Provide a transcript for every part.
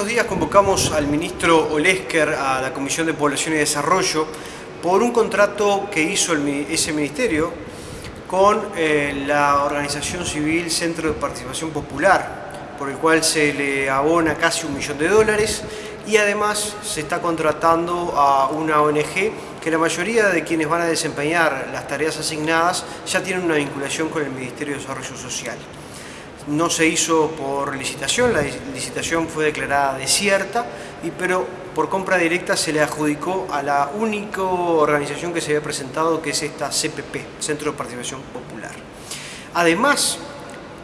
unos días convocamos al ministro Olesker a la Comisión de Población y Desarrollo por un contrato que hizo ese ministerio con eh, la organización civil Centro de Participación Popular, por el cual se le abona casi un millón de dólares y además se está contratando a una ONG que la mayoría de quienes van a desempeñar las tareas asignadas ya tienen una vinculación con el Ministerio de Desarrollo Social. No se hizo por licitación, la licitación fue declarada desierta, y, pero por compra directa se le adjudicó a la única organización que se había presentado, que es esta CPP, Centro de Participación Popular. Además,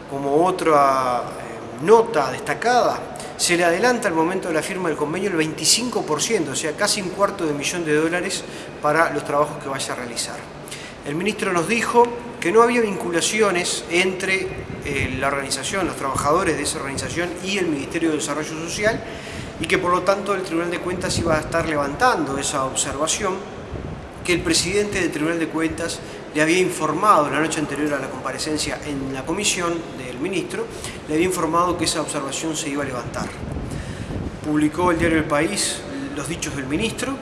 como otra eh, nota destacada, se le adelanta al momento de la firma del convenio el 25%, o sea, casi un cuarto de millón de dólares para los trabajos que vaya a realizar. El ministro nos dijo que no había vinculaciones entre eh, la organización, los trabajadores de esa organización y el Ministerio de Desarrollo Social y que por lo tanto el Tribunal de Cuentas iba a estar levantando esa observación que el presidente del Tribunal de Cuentas le había informado la noche anterior a la comparecencia en la comisión del ministro, le había informado que esa observación se iba a levantar. Publicó el diario El País los dichos del ministro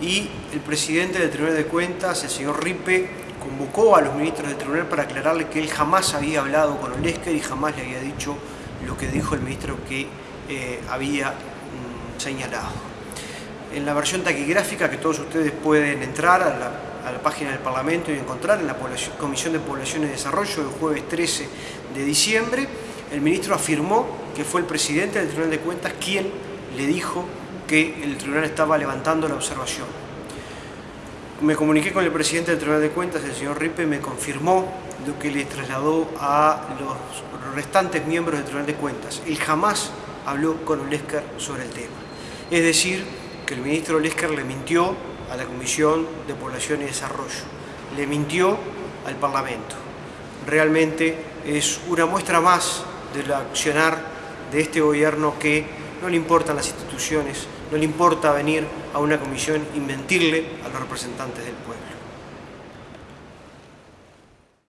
y el presidente del Tribunal de Cuentas, el señor Ripe, convocó a los ministros del tribunal para aclararle que él jamás había hablado con Olesker y jamás le había dicho lo que dijo el ministro que eh, había mm, señalado en la versión taquigráfica que todos ustedes pueden entrar a la, página del Parlamento y encontrar en la Comisión de Población y Desarrollo el jueves 13 de diciembre, el ministro afirmó que fue el presidente del Tribunal de Cuentas quien le dijo que el tribunal estaba levantando la observación. Me comuniqué con el presidente del Tribunal de Cuentas, el señor Ripe, me confirmó lo que le trasladó a los restantes miembros del Tribunal de Cuentas. Él jamás habló con Olesker sobre el tema. Es decir, que el ministro Lesker le mintió a la Comisión de Población y Desarrollo, le mintió al Parlamento. Realmente es una muestra más del accionar de este gobierno que no le importan las instituciones, no le importa venir a una comisión y mentirle a los representantes del pueblo.